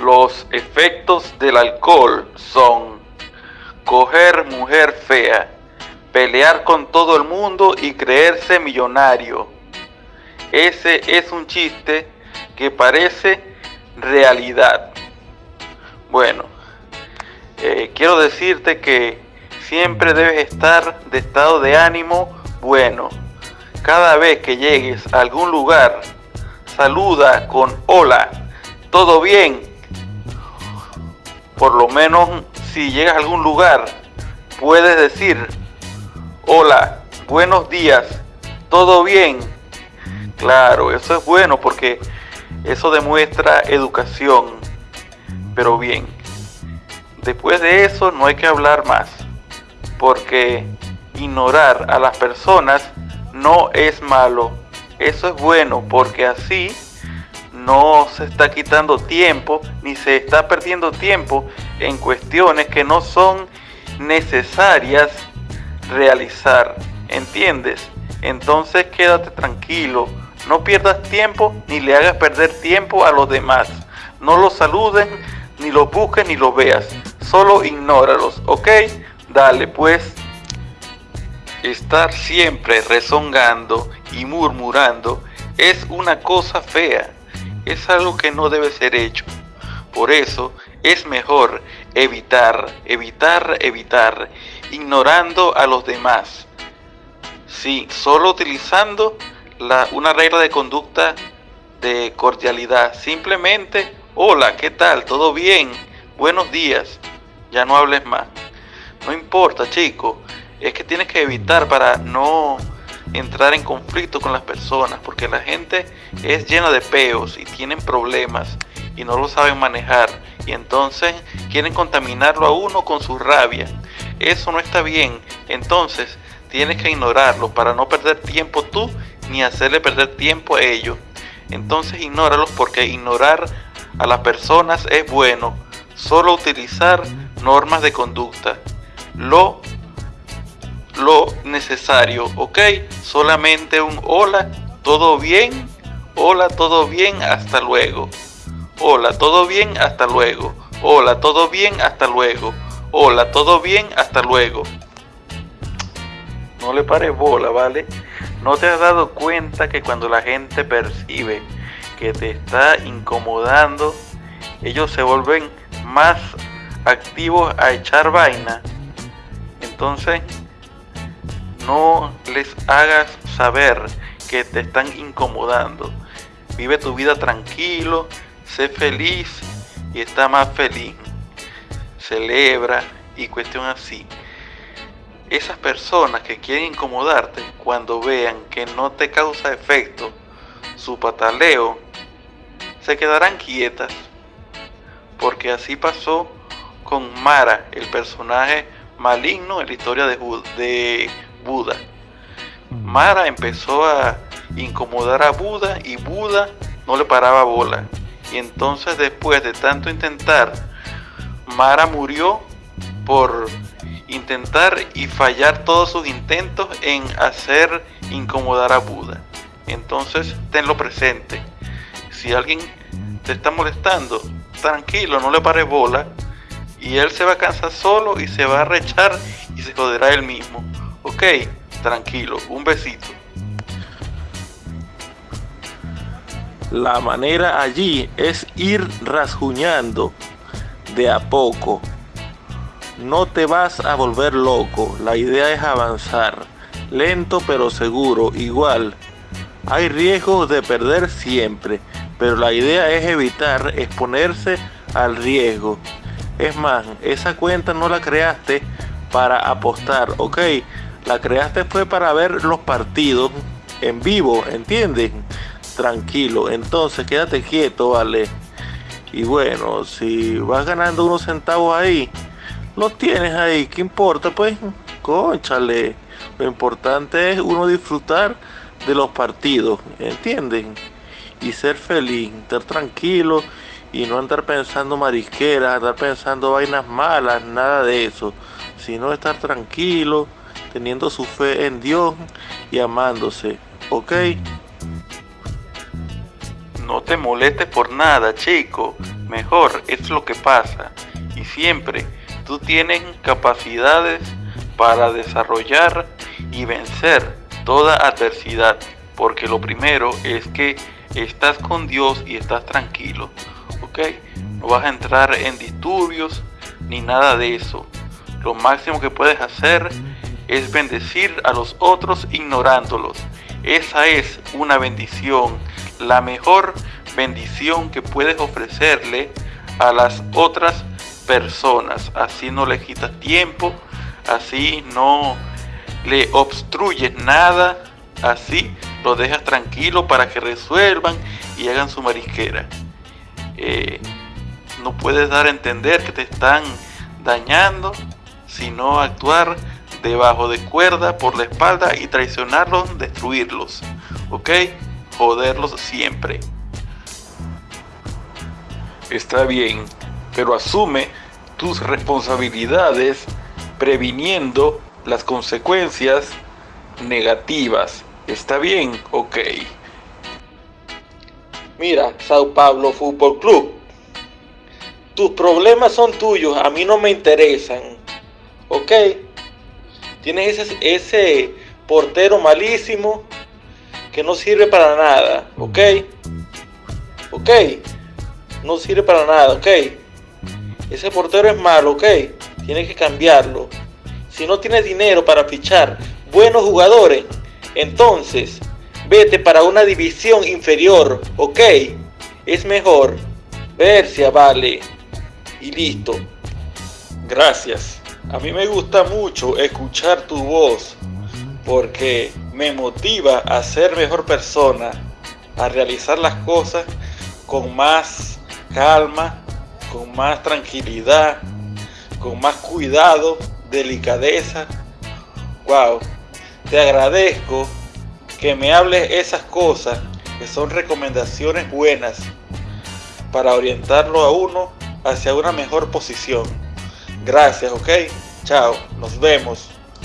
Los efectos del alcohol son coger mujer fea, pelear con todo el mundo y creerse millonario. Ese es un chiste que parece realidad. Bueno, eh, quiero decirte que siempre debes estar de estado de ánimo bueno. Cada vez que llegues a algún lugar, saluda con hola, ¿todo bien? Por lo menos si llegas a algún lugar, puedes decir hola, buenos días, ¿todo bien? Claro, eso es bueno porque eso demuestra educación. Pero bien, después de eso no hay que hablar más, porque ignorar a las personas no es malo. Eso es bueno porque así no se está quitando tiempo ni se está perdiendo tiempo en cuestiones que no son necesarias realizar. ¿Entiendes? Entonces quédate tranquilo, no pierdas tiempo ni le hagas perder tiempo a los demás. No los saluden, ni los busques ni los veas. Solo ignóralos, ¿ok? Dale pues. Estar siempre rezongando y murmurando es una cosa fea. Es algo que no debe ser hecho. Por eso es mejor evitar, evitar, evitar, ignorando a los demás. Sí, solo utilizando la, una regla de conducta de cordialidad. Simplemente, hola, ¿qué tal? ¿Todo bien? Buenos días. Ya no hables más. No importa, chico es que tienes que evitar para no entrar en conflicto con las personas, porque la gente es llena de peos y tienen problemas y no lo saben manejar y entonces quieren contaminarlo a uno con su rabia. Eso no está bien, entonces tienes que ignorarlo para no perder tiempo tú ni hacerle perder tiempo a ellos. Entonces ignóralos porque ignorar a las personas es bueno, solo utilizar normas de conducta. Lo lo necesario, ¿ok? Solamente un hola, todo bien, hola, todo bien, hasta luego. Hola, todo bien, hasta luego. Hola, todo bien, hasta luego. Hola, todo bien, hasta luego. No le pares bola, ¿vale? ¿No te has dado cuenta que cuando la gente percibe que te está incomodando, ellos se vuelven más activos a echar vaina? Entonces, no les hagas saber que te están incomodando. Vive tu vida tranquilo, sé feliz y está más feliz. Celebra y cuestión así. Esas personas que quieren incomodarte, cuando vean que no te causa efecto su pataleo, se quedarán quietas. Porque así pasó con Mara, el personaje maligno en la historia de, de Buda. Mara empezó a incomodar a Buda y Buda no le paraba bola. Y entonces después de tanto intentar, Mara murió por intentar y fallar todos sus intentos en hacer incomodar a Buda. Entonces tenlo presente. Si alguien te está molestando, tranquilo, no le pare bola. Y él se va a cansar solo y se va a rechar y se joderá él mismo. Ok, tranquilo, un besito. La manera allí es ir rasguñando de a poco. No te vas a volver loco, la idea es avanzar, lento pero seguro, igual. Hay riesgos de perder siempre, pero la idea es evitar exponerse al riesgo. Es más, esa cuenta no la creaste para apostar, ok, la creaste fue para ver los partidos en vivo, ¿entiendes? Tranquilo, entonces quédate quieto, ¿vale? Y bueno, si vas ganando unos centavos ahí, los tienes ahí, ¿qué importa? Pues, conchale. Lo importante es uno disfrutar de los partidos, ¿entienden? Y ser feliz, estar tranquilo y no andar pensando marisqueras, andar pensando vainas malas, nada de eso, sino estar tranquilo teniendo su fe en Dios y amándose, ¿ok? No te molestes por nada, chico. mejor es lo que pasa. Y siempre tú tienes capacidades para desarrollar y vencer toda adversidad. Porque lo primero es que estás con Dios y estás tranquilo. ¿Ok? No vas a entrar en disturbios ni nada de eso. Lo máximo que puedes hacer es bendecir a los otros ignorándolos. Esa es una bendición, la mejor bendición que puedes ofrecerle a las otras personas. Así no le quitas tiempo, así no le obstruyes nada, así lo dejas tranquilo para que resuelvan y hagan su marisquera. Eh, no puedes dar a entender que te están dañando, sino actuar debajo de cuerda por la espalda y traicionarlos, destruirlos. ¿Ok? Joderlos siempre. Está bien, pero asume tus responsabilidades previniendo las consecuencias negativas. ¿Está bien? Ok. Mira, Sao Paulo Fútbol Club. Tus problemas son tuyos, a mí no me interesan. ¿Ok? Tienes ese, ese portero malísimo que no sirve para nada. ¿Ok? ¿Ok? No sirve para nada. ¿Ok? Ese portero es malo. ¿Ok? Tienes que cambiarlo. Si no tienes dinero para fichar buenos jugadores, entonces vete para una división inferior, ¿ok? Es mejor. Versia vale. Y listo. Gracias. A mí me gusta mucho escuchar tu voz porque me motiva a ser mejor persona, a realizar las cosas con más calma, con más tranquilidad, con más cuidado, delicadeza. Wow, te agradezco que me hables esas cosas que son recomendaciones buenas para orientarlo a uno hacia una mejor posición. Gracias, ok. Chao, nos vemos.